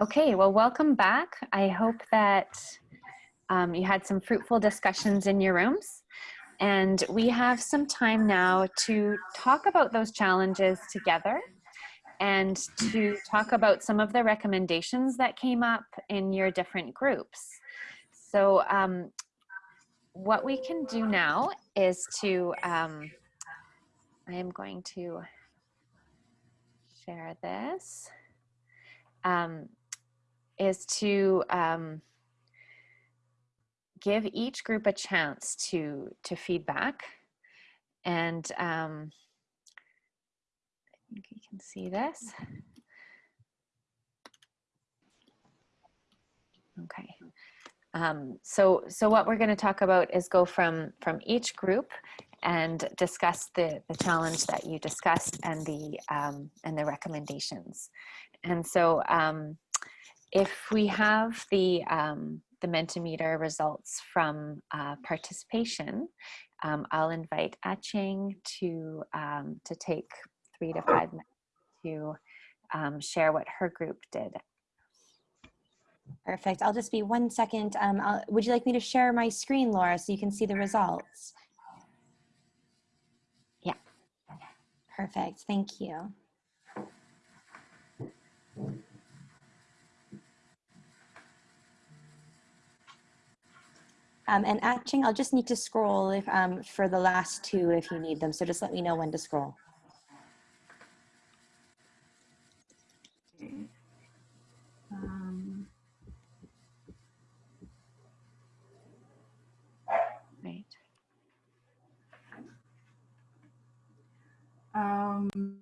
Okay, well, welcome back. I hope that um, you had some fruitful discussions in your rooms. And we have some time now to talk about those challenges together and to talk about some of the recommendations that came up in your different groups. So um, what we can do now is to, um, I am going to share this, um, is to um, give each group a chance to, to feedback. And um, I think you can see this. Okay. Um, so, so what we're going to talk about is go from from each group and discuss the the challenge that you discussed and the um, and the recommendations. And so, um, if we have the um, the Mentimeter results from uh, participation, um, I'll invite Aching to um, to take three to five minutes to um, share what her group did. Perfect. I'll just be one second. Um, would you like me to share my screen, Laura, so you can see the results? Yeah. Perfect. Thank you. Um, and Aching, I'll just need to scroll if, um, for the last two if you need them. So just let me know when to scroll. Um, right. Um,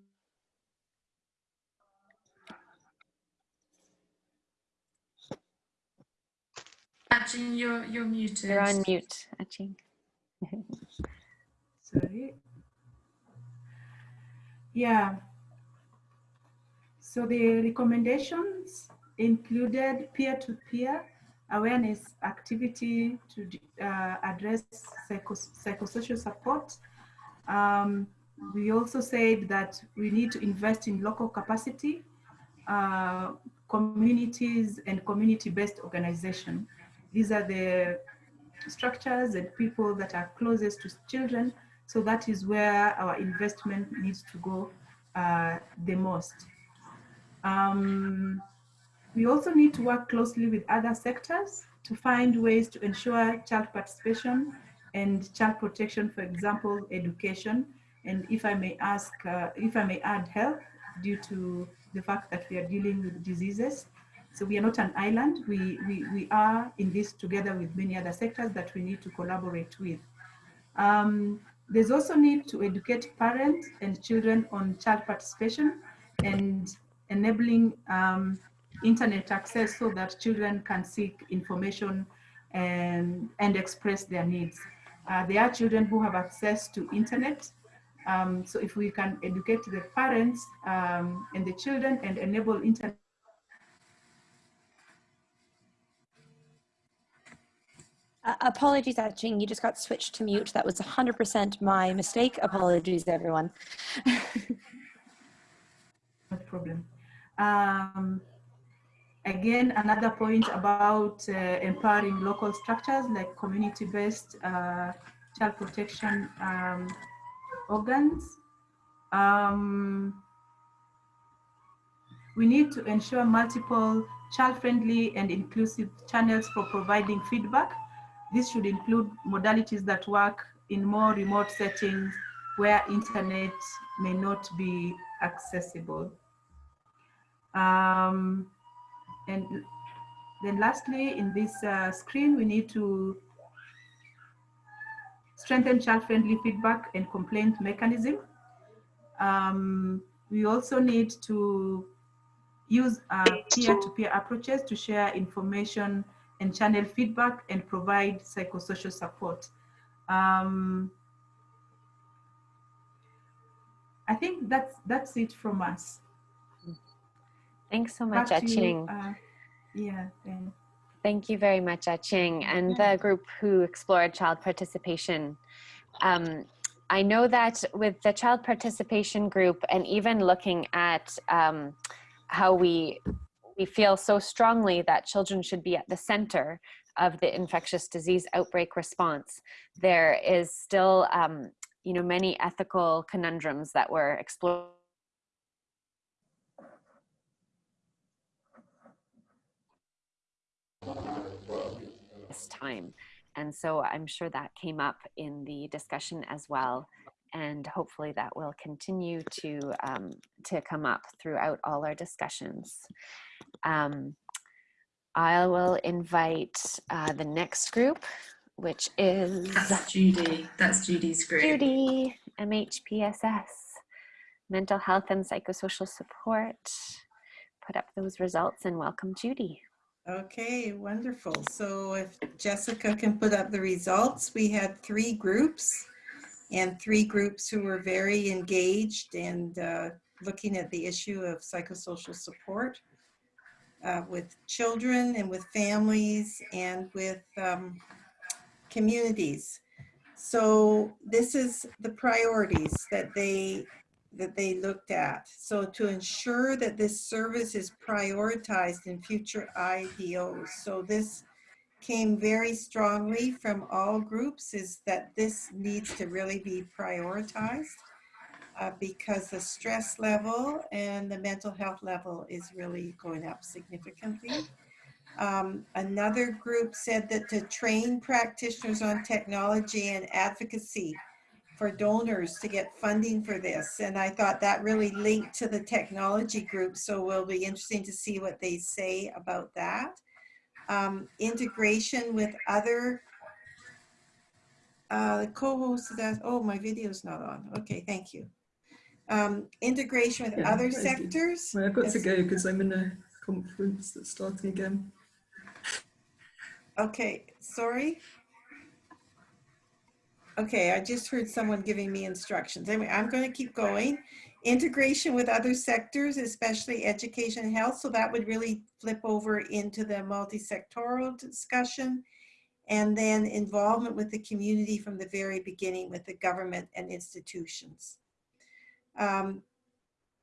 You're, you're muted. You're on mute, Aching. sorry. Yeah. So the recommendations included peer-to-peer awareness activity to uh, address psycho psychosocial support. Um, we also said that we need to invest in local capacity, uh, communities and community-based organization. These are the structures and people that are closest to children. So that is where our investment needs to go uh, the most. Um, we also need to work closely with other sectors to find ways to ensure child participation and child protection, for example, education. And if I may ask, uh, if I may add health due to the fact that we are dealing with diseases. So we are not an island. We, we, we are in this together with many other sectors that we need to collaborate with. Um, there's also need to educate parents and children on child participation and enabling um, internet access so that children can seek information and, and express their needs. Uh, there are children who have access to internet. Um, so if we can educate the parents um, and the children and enable internet Uh, apologies, Aching, you just got switched to mute. That was 100% my mistake. Apologies, everyone. no problem. Um, again, another point about uh, empowering local structures like community-based uh, child protection um, organs. Um, we need to ensure multiple child-friendly and inclusive channels for providing feedback this should include modalities that work in more remote settings where internet may not be accessible. Um, and then lastly, in this uh, screen, we need to strengthen child-friendly feedback and complaint mechanism. Um, we also need to use peer-to-peer -peer approaches to share information and channel feedback and provide psychosocial support. Um, I think that's that's it from us. Thanks so much, Aching. Uh, yeah. Thank you very much, Aching, and the group who explored child participation. Um, I know that with the child participation group and even looking at um, how we we feel so strongly that children should be at the center of the infectious disease outbreak response, there is still, um, you know, many ethical conundrums that we're exploring. This time. And so I'm sure that came up in the discussion as well. And hopefully that will continue to, um, to come up throughout all our discussions. Um, I will invite uh, the next group, which is That's Judy. That's Judy's group. Judy, MHPSS, Mental Health and Psychosocial Support. Put up those results and welcome Judy. Okay, wonderful. So if Jessica can put up the results, we had three groups and three groups who were very engaged and uh, looking at the issue of psychosocial support uh, with children and with families and with um, communities. So this is the priorities that they that they looked at. So to ensure that this service is prioritized in future IDOs. So this came very strongly from all groups is that this needs to really be prioritized uh, because the stress level and the mental health level is really going up significantly. Um, another group said that to train practitioners on technology and advocacy for donors to get funding for this. And I thought that really linked to the technology group. So it will be interesting to see what they say about that. Um, integration with other uh, the co-host of that, oh, my video's not on. Okay, thank you. Um, integration with Yeah, other that is good. sectors. Well, I've got to go because I'm in a conference that's starting again. Okay, sorry. Okay, I just heard someone giving me instructions. Anyway, I'm going to keep going. Integration with other sectors, especially education and health. So that would really flip over into the multi-sectoral discussion. And then involvement with the community from the very beginning with the government and institutions. Um,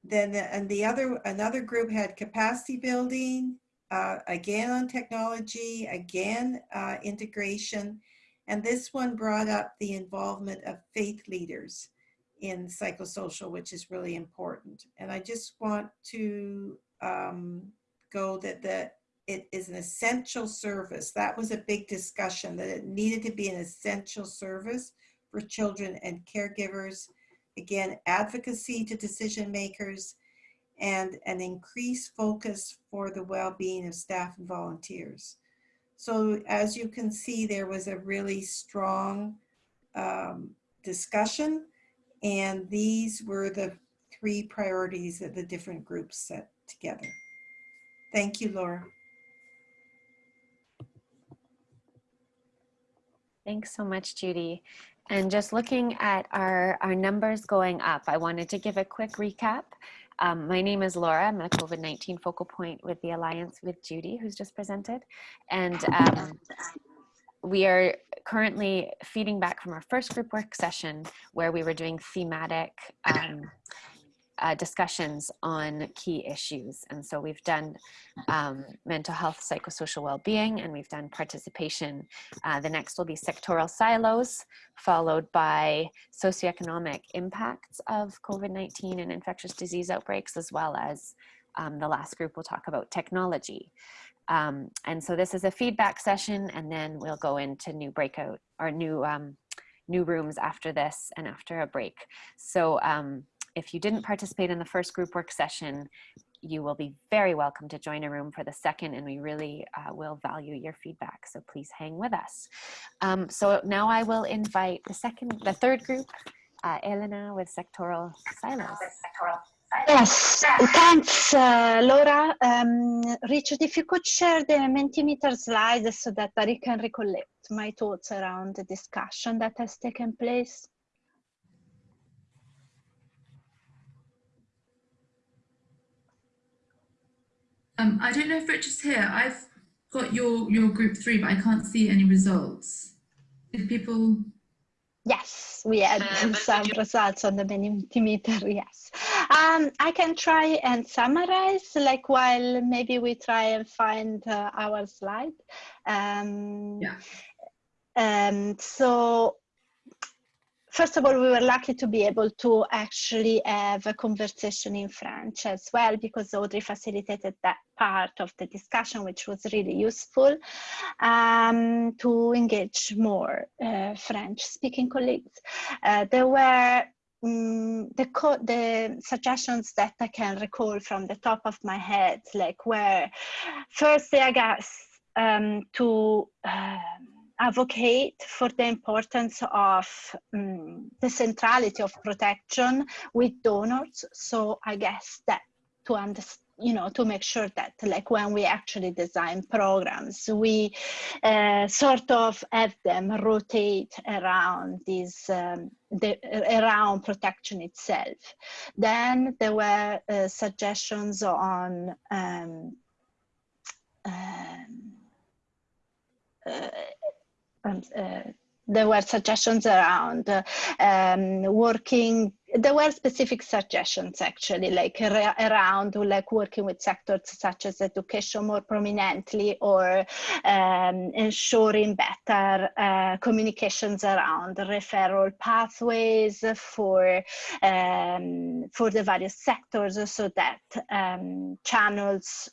then, the- and the other, another group had capacity building, uh, again on technology, again uh, integration, and this one brought up the involvement of faith leaders in psychosocial, which is really important. And I just want to um, go that the, it is an essential service. That was a big discussion, that it needed to be an essential service for children and caregivers. Again, advocacy to decision makers and an increased focus for the well-being of staff and volunteers. So as you can see, there was a really strong um, discussion and these were the three priorities that the different groups set together. Thank you, Laura. Thanks so much, Judy. And just looking at our, our numbers going up, I wanted to give a quick recap. Um, my name is Laura. I'm a COVID-19 focal point with the Alliance with Judy, who's just presented. And um, we are currently feeding back from our first group work session where we were doing thematic um, uh, discussions on key issues. And so we've done um, mental health, psychosocial well-being, and we've done participation. Uh, the next will be sectoral silos, followed by socioeconomic impacts of COVID-19 and infectious disease outbreaks, as well as um, the last group will talk about technology. Um, and so this is a feedback session, and then we'll go into new breakout or new um, new rooms after this and after a break. So um, if you didn't participate in the first group work session, you will be very welcome to join a room for the second and we really uh, will value your feedback. So please hang with us. Um, so now I will invite the second, the third group, uh, Elena with sectoral silos. Yes, thanks, uh, Laura. Um, Richard, if you could share the Mentimeter slides so that I can recollect my thoughts around the discussion that has taken place. Um, I don't know if Richard's here. I've got your your group three, but I can't see any results. Did people? Yes, we had some results on the Mentimeter, yes. Um, I can try and summarize, like while maybe we try and find uh, our slide. Um, Yeah. Um, so first of all, we were lucky to be able to actually have a conversation in French as well, because Audrey facilitated that part of the discussion, which was really useful um, to engage more uh, French-speaking colleagues. Uh, there were mm, the, the suggestions that I can recall from the top of my head, like where firstly, I guess, um, to um, advocate for the importance of um, the centrality of protection with donors. So I guess that to understand you know to make sure that like when we actually design programs we uh, sort of have them rotate around these um, the, around protection itself then there were uh, suggestions on um, um, uh, um, uh, there were suggestions around uh, um, working there were specific suggestions actually like around like working with sectors such as education more prominently or um, ensuring better uh, communications around referral pathways for um, for the various sectors so that um, channels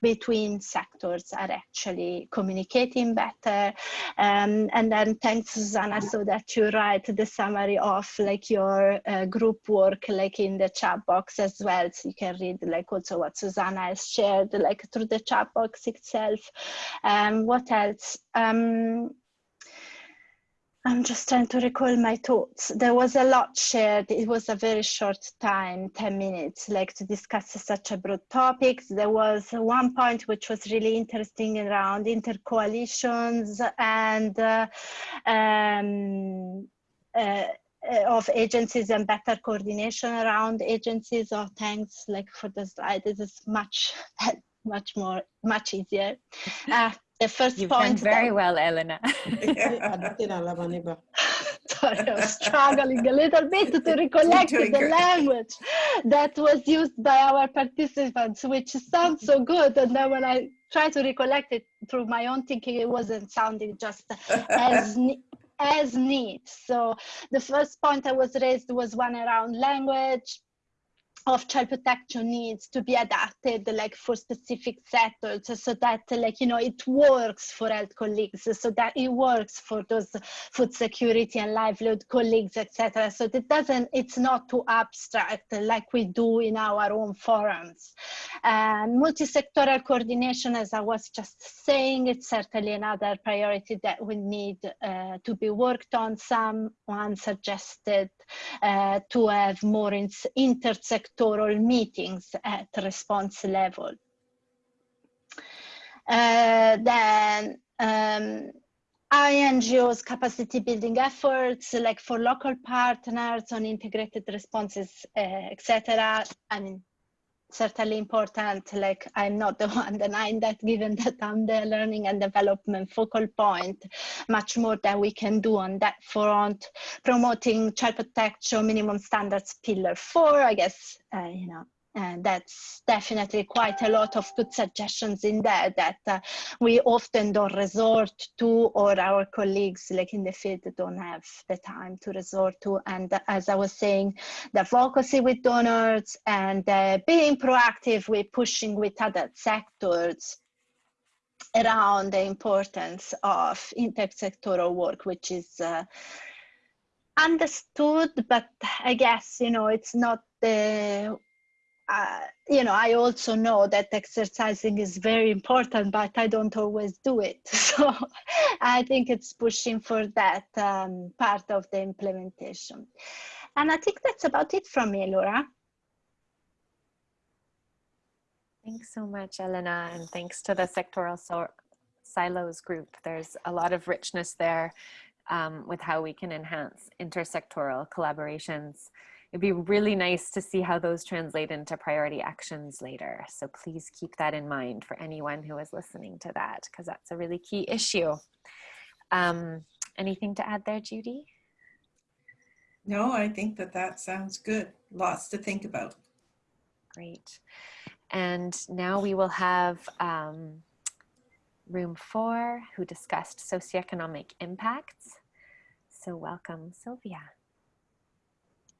between sectors are actually communicating better. Um, and then thanks, Susanna, so that you write the summary of like your uh, group work like in the chat box as well. So you can read like also what Susanna has shared like through the chat box itself. Um, what else? Um, I'm just trying to recall my thoughts. There was a lot shared. It was a very short time, 10 minutes, like to discuss such a broad topics. There was one point which was really interesting around intercoalitions and uh, um, uh, of agencies and better coordination around agencies. Oh, thanks, like for the slide. This is much, much more, much easier. Uh, the first You've point done very that- well, Elena. Sorry, I was struggling a little bit to recollect the language that was used by our participants, which sounds so good. And then when I try to recollect it through my own thinking, it wasn't sounding just as as neat. So the first point that was raised was one around language of child protection needs to be adapted like for specific sectors so that like you know it works for health colleagues so that it works for those food security and livelihood colleagues etc so it doesn't it's not too abstract like we do in our own forums. And multi-sectoral coordination as i was just saying it's certainly another priority that we need uh, to be worked on. Someone suggested uh, to have more in- intersectoral meetings at response level. Uh, then um, INGO's capacity building efforts, like for local partners on integrated responses, uh, etc. I mean, certainly important. Like I'm not the one denying that, given that I'm the learning and development focal point, much more that we can do on that front. Promoting child protection minimum standards pillar four, I guess, uh, you know, and that's definitely quite a lot of good suggestions in there that uh, we often don't resort to or our colleagues like in the field don't have the time to resort to. And as i was saying the advocacy with donors and uh, being proactive with pushing with other sectors around the importance of intersectoral work which is uh, understood but i guess you know it's not the uh, you know, I also know that exercising is very important, but I don't always do it. So I think it's pushing for that um, part of the implementation. And I think that's about it from me, Laura. Thanks so much, Elena, and thanks to the sectoral so silos group. There's a lot of richness there um, with how we can enhance intersectoral collaborations. It'd be really nice to see how those translate into priority actions later. So please keep that in mind for anyone who is listening to that, because that's a really key issue. Um, anything to add there, Judy? No, I think that that sounds good. Lots to think about. Great. And now we will have um, room four who discussed socioeconomic impacts. So welcome, Sylvia.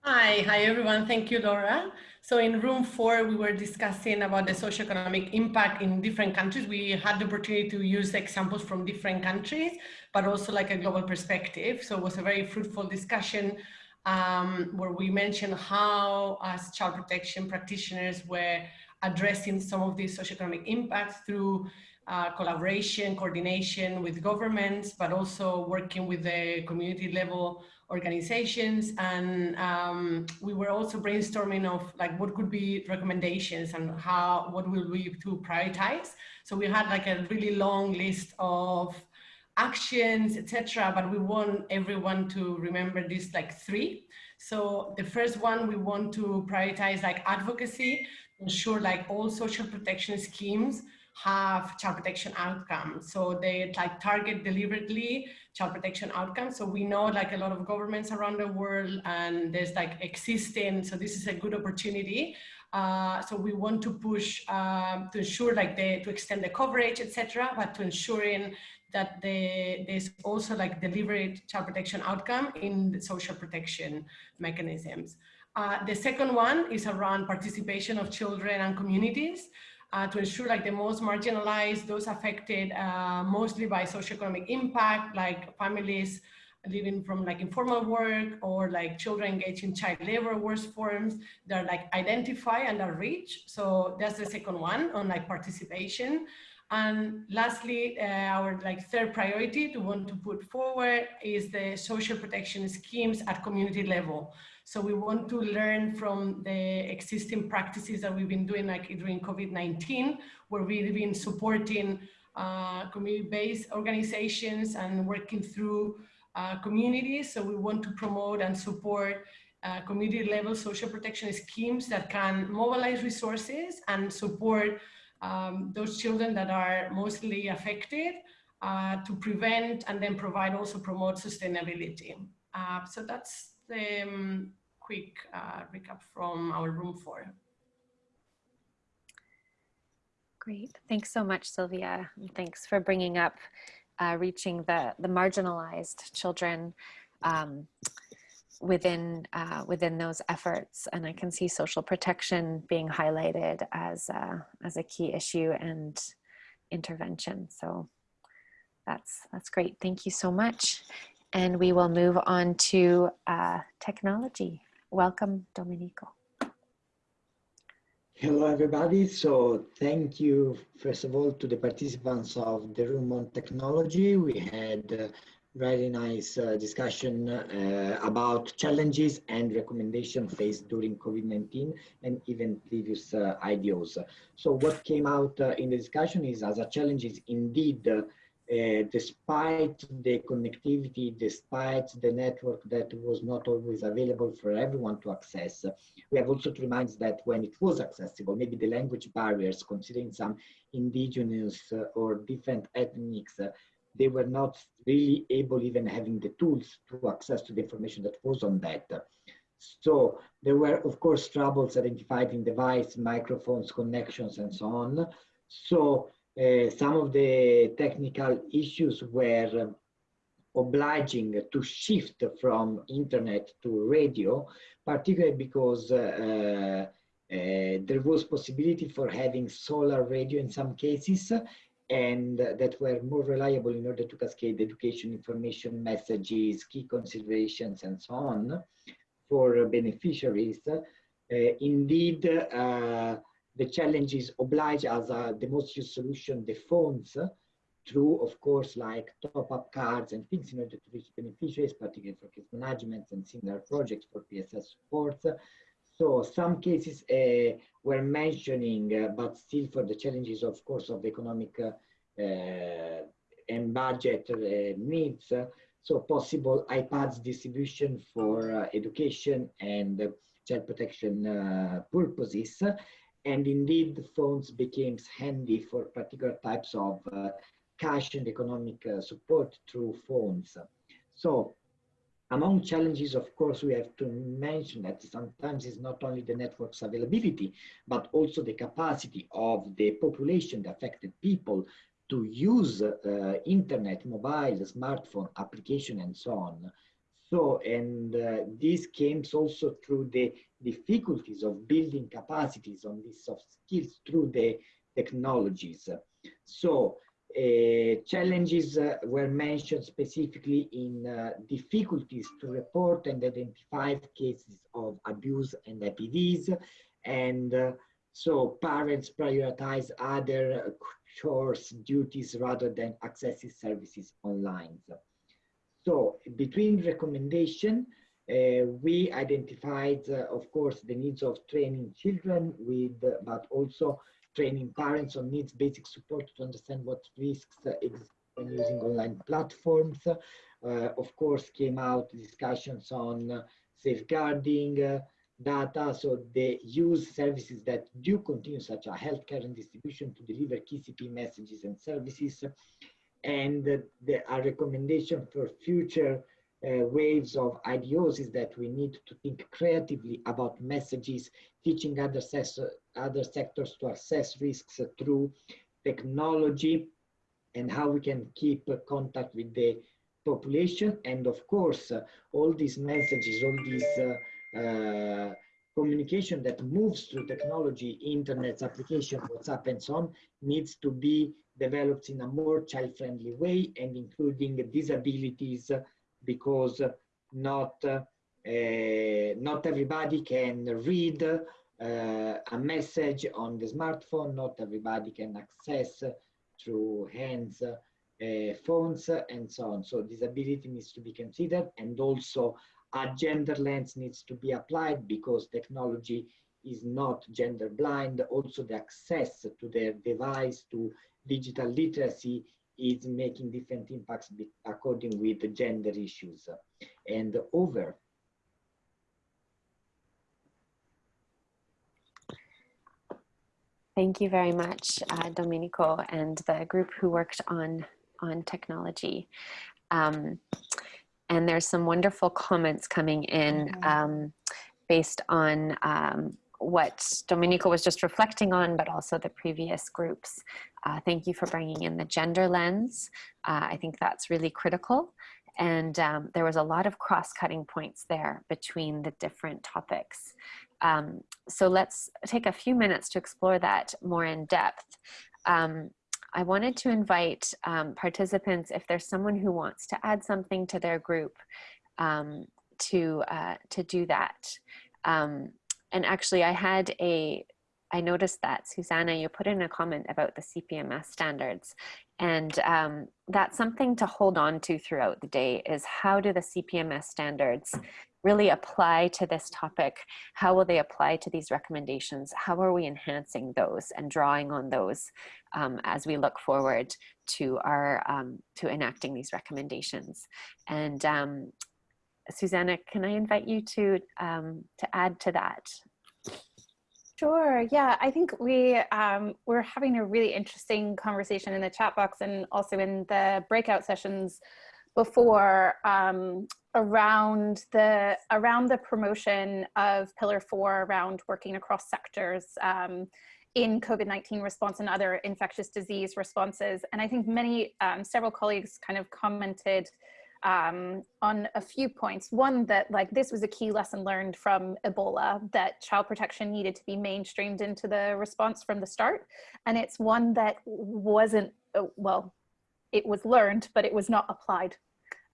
Hi, hi everyone. Thank you, Laura. So in room four, we were discussing about the socioeconomic impact in different countries. We had the opportunity to use examples from different countries, but also like a global perspective. So it was a very fruitful discussion um, where we mentioned how as child protection practitioners were addressing some of these socioeconomic impacts through uh, collaboration, coordination with governments, but also working with the community level organizations. And um, we were also brainstorming of like what could be recommendations and how, what will we to prioritize. So we had like a really long list of actions, etc. But we want everyone to remember these like three. So the first one, we want to prioritize like advocacy, ensure like all social protection schemes have child protection outcomes. So they like target deliberately child protection outcomes. So we know like a lot of governments around the world and there's like existing, so this is a good opportunity. Uh, so we want to push um, to ensure like the, to extend the coverage, etc., but to ensuring that the, there's also like deliberate child protection outcome in the social protection mechanisms. Uh, the second one is around participation of children and communities uh, to ensure like the most marginalized, those affected uh, mostly by socioeconomic impact, like families living from like informal work or like children engaged in child labor worse forms that are like identify and are reached. So that's the second one on like participation. And lastly, uh, our like third priority to want to put forward is the social protection schemes at community level. So we want to learn from the existing practices that we've been doing like during COVID-19, where we've been supporting uh, community-based organizations and working through uh, communities. So we want to promote and support uh, community level social protection schemes that can mobilize resources and support um, those children that are mostly affected uh, to prevent and then provide also promote sustainability. Uh, so that's the um, quick uh, recap from our room four. Great. Thanks so much, Sylvia. Thanks for bringing up uh, reaching the, the marginalized children um, within, uh, within those efforts. And I can see social protection being highlighted as, a, as a key issue and intervention. So that's, that's great. Thank you so much. And we will move on to uh, technology. Welcome, Domenico. Hello, everybody. So thank you, first of all, to the participants of the room on technology. We had a very nice uh, discussion uh, about challenges and recommendations faced during COVID-19 and even previous uh, IDOs. So what came out uh, in the discussion is as a challenge is indeed uh, despite the connectivity, despite the network that was not always available for everyone to access, we have also to remind that when it was accessible, maybe the language barriers, considering some indigenous uh, or different ethnics, uh, they were not really able even having the tools to access to the information that was on that. So there were, of course, troubles identified in device, microphones, connections, and so on. So uh, some of the technical issues were obliging to shift from internet to radio, particularly because uh, uh, there was possibility for having solar radio in some cases and that were more reliable in order to cascade education, information, messages, key considerations, and so on for beneficiaries. Uh, indeed, uh, the challenges oblige as uh, the most used solution, the phones, uh, through, of course, like top-up cards and things in order to reach beneficiaries, particularly for case management and similar projects for PSS support. So some cases uh, were mentioning, uh, but still for the challenges, of course, of economic uh, uh, and budget needs. so possible iPads distribution for education and child protection purposes and indeed, the phones became handy for particular types of uh, cash and economic uh, support through phones. So Among challenges, of course, we have to mention that sometimes it's not only the network's availability, but also the capacity of the population, the affected people, to use uh, internet, mobile, smartphone application, and so on. So, and uh, this came also through the difficulties of building capacities on these soft skills through the technologies. So, uh, challenges uh, were mentioned specifically in uh, difficulties to report and identify cases of abuse and IPDs. And uh, so parents prioritize other chores, duties, rather than accessing services online. So between recommendation, uh, we identified, uh, of course, the needs of training children with, but also training parents on needs basic support to understand what risks exist when using online platforms. Uh, of course, came out discussions on uh, safeguarding uh, data, so they use services that do continue, such as healthcare and distribution, to deliver KCP messages and services. And the, a recommendation for future uh, waves of IDOs is that we need to think creatively about messages, teaching other, other sectors to assess risks through technology and how we can keep contact with the population. And of course, uh, all these messages, all these uh, uh, communication that moves through technology, internet, application, WhatsApp, and so on, needs to be developed in a more child-friendly way and including disabilities because not uh, not everybody can read uh, a message on the smartphone. Not everybody can access through hands uh, phones and so on. So disability needs to be considered and also a gender lens needs to be applied because technology is not gender blind. Also the access to their device, to digital literacy is making different impacts according with the gender issues. And over. Thank you very much, uh, Domenico, and the group who worked on, on technology. Um, and there's some wonderful comments coming in mm-hmm. um, based on um, what Domenico was just reflecting on, but also the previous groups. Uh, thank you for bringing in the gender lens. Uh, I think that's really critical. And um, there was a lot of cross-cutting points there between the different topics. Um, so let's take a few minutes to explore that more in depth. Um, I wanted to invite um, participants, if there's someone who wants to add something to their group, um, to, uh, to do that. Um, and actually I had a, I noticed that Susanna, you put in a comment about the CPMS standards and um, that's something to hold on to throughout the day is how do the CPMS standards really apply to this topic? How will they apply to these recommendations? How are we enhancing those and drawing on those um, as we look forward to our um, to enacting these recommendations? And um, Susanna, can I invite you to, um, to add to that? Sure. Yeah, I think we um, we're having a really interesting conversation in the chat box and also in the breakout sessions before um, around the around the promotion of Pillar Four around working across sectors um, in COVID-19 response and other infectious disease responses. And I think many um, several colleagues kind of commented um, on a few points. One, that like this was a key lesson learned from Ebola, that child protection needed to be mainstreamed into the response from the start. And it's one that wasn't, uh, well, it was learned, but it was not applied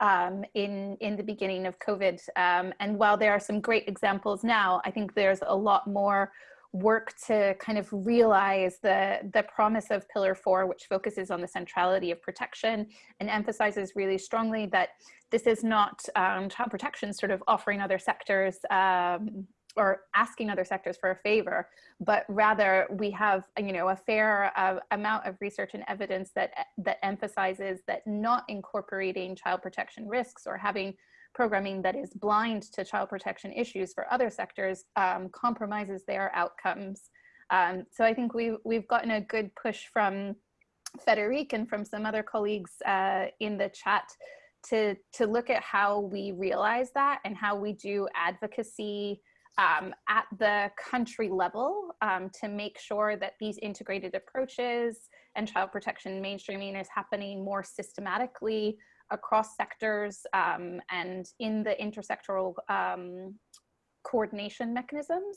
um, in, in the beginning of COVID. Um, and while there are some great examples now, I think there's a lot more work to kind of realize the, the promise of Pillar 4, which focuses on the centrality of protection and emphasizes really strongly that this is not um, child protection sort of offering other sectors um, or asking other sectors for a favor, but rather we have, you know, a fair uh, amount of research and evidence that, that emphasizes that not incorporating child protection risks or having programming that is blind to child protection issues for other sectors um, compromises their outcomes. Um, so I think we, we've gotten a good push from Federic and from some other colleagues uh, in the chat to to look at how we realize that and how we do advocacy um, at the country level um, to make sure that these integrated approaches and child protection mainstreaming is happening more systematically across sectors um, and in the intersectoral um, coordination mechanisms.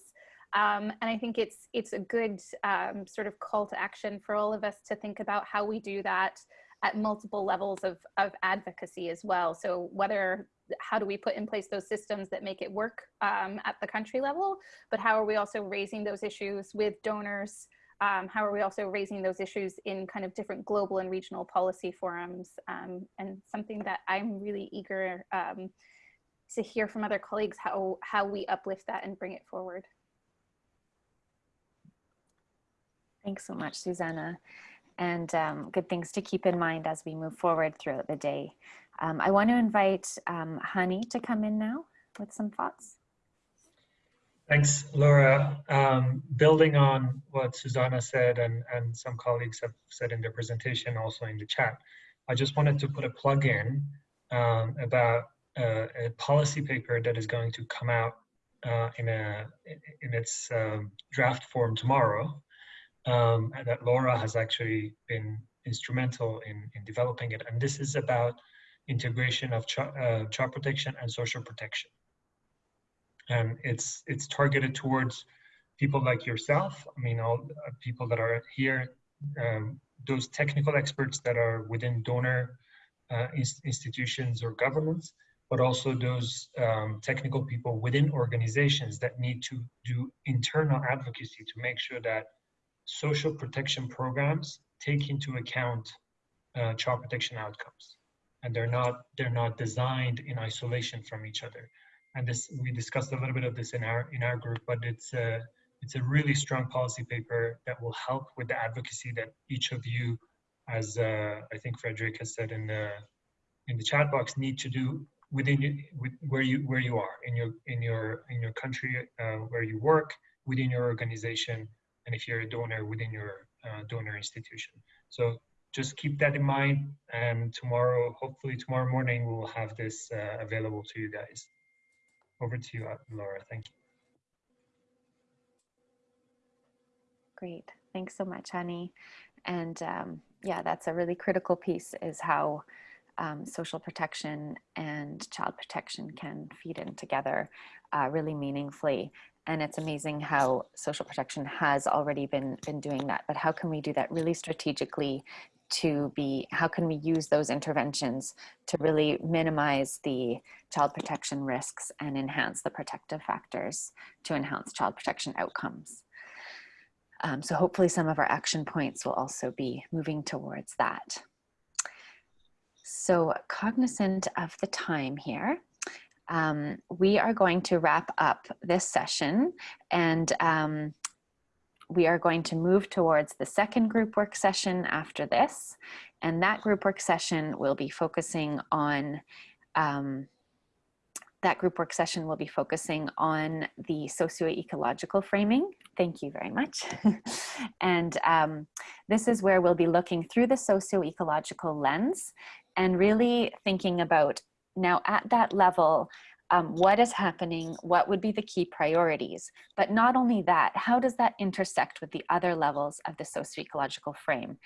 Um, and I think it's it's a good um, sort of call to action for all of us to think about how we do that at multiple levels of, of advocacy as well. So whether how do we put in place those systems that make it work um, at the country level, but how are we also raising those issues with donors? Um, how are we also raising those issues in kind of different global and regional policy forums? Um, and something that I'm really eager um, to hear from other colleagues how, how we uplift that and bring it forward. Thanks so much, Susanna. And um, good things to keep in mind as we move forward throughout the day. Um, I want to invite um, Hani to come in now with some thoughts. Thanks, Laura. Um, building on what Susanna said and, and some colleagues have said in their presentation, also in the chat, I just wanted to put a plug in um, about uh, a policy paper that is going to come out uh, in, a, in its um, draft form tomorrow um, that Laura has actually been instrumental in, in developing it. And this is about integration of uh, child protection and social protection. And it's, it's targeted towards people like yourself, I mean, all uh, people that are here, um, those technical experts that are within donor uh, institutions or governments, but also those um, technical people within organizations that need to do internal advocacy to make sure that social protection programs take into account uh, child protection outcomes. And they're not they're not designed in isolation from each other and this we discussed a little bit of this in our in our group but it's a it's a really strong policy paper that will help with the advocacy that each of you as uh, i think frederick has said in the in the chat box need to do within you, with, where you where you are in your in your in your country uh, where you work within your organization and if you're a donor within your uh, donor institution. So just keep that in mind and tomorrow, hopefully tomorrow morning, we will have this uh, available to you guys. Over to you, Laura, thank you. Great, thanks so much, Hani. And um, yeah, that's a really critical piece is how um, social protection and child protection can feed in together uh, really meaningfully and it's amazing how social protection has already been been doing that but how can we do that really strategically to be how can we use those interventions to really minimize the child protection risks and enhance the protective factors to enhance child protection outcomes? Um, so hopefully some of our action points will also be moving towards that. So cognizant of the time here um, we are going to wrap up this session and um, we are going to move towards the second group work session after this. And that group work session will be focusing on, um, that group work session will be focusing on the socio-ecological framing. Thank you very much. and um, this is where we'll be looking through the socio-ecological lens and really thinking about now at that level, um, what is happening, what would be the key priorities, but not only that, how does that intersect with the other levels of the socio-ecological frame?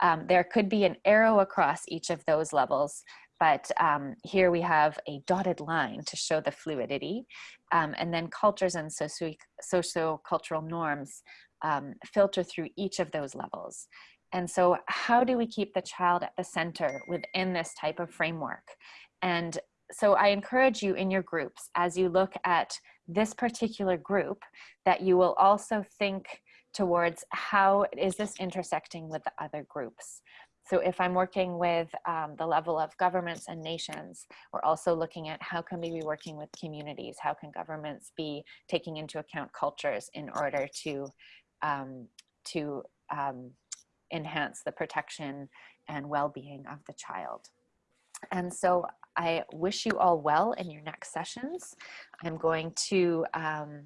Um, there could be an arrow across each of those levels, but um, here we have a dotted line to show the fluidity, um, and then cultures and socio-cultural norms um, filter through each of those levels. And so how do we keep the child at the center within this type of framework? And so I encourage you in your groups, as you look at this particular group, that you will also think towards how is this intersecting with the other groups. So if I'm working with um, the level of governments and nations, we're also looking at how can we be working with communities? How can governments be taking into account cultures in order to, um, to um, enhance the protection and well-being of the child? And so I wish you all well in your next sessions. I'm going to um,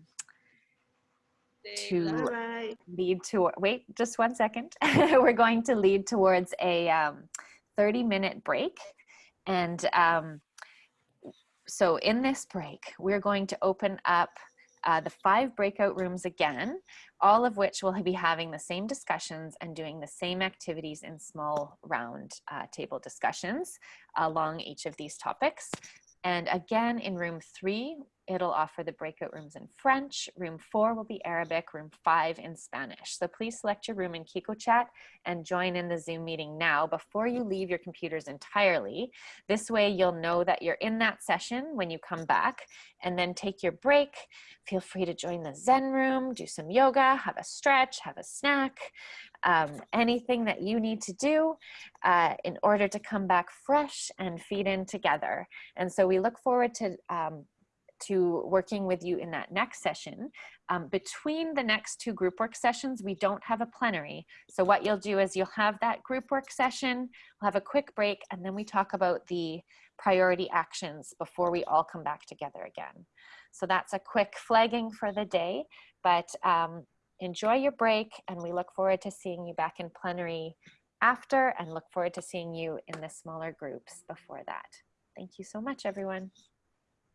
to lead to, wait just one second. We're going to lead towards a um, 30 minute break. And um, so in this break, we're going to open up uh, the five breakout rooms again, all of which will be having the same discussions and doing the same activities in small round uh, table discussions along each of these topics. And again, in room three, it'll offer the breakout rooms in French. Room four will be Arabic, room five in Spanish. So please select your room in KikoChat and join in the Zoom meeting now before you leave your computers entirely. This way you'll know that you're in that session when you come back and then take your break. Feel free to join the Zen room, do some yoga, have a stretch, have a snack, um, anything that you need to do uh, in order to come back fresh and feed in together. And so we look forward to um, to working with you in that next session. Um, between the next two group work sessions, we don't have a plenary. So what you'll do is you'll have that group work session, we'll have a quick break, and then we talk about the priority actions before we all come back together again. So that's a quick flagging for the day, but um, enjoy your break and we look forward to seeing you back in plenary after and look forward to seeing you in the smaller groups before that. Thank you so much, everyone.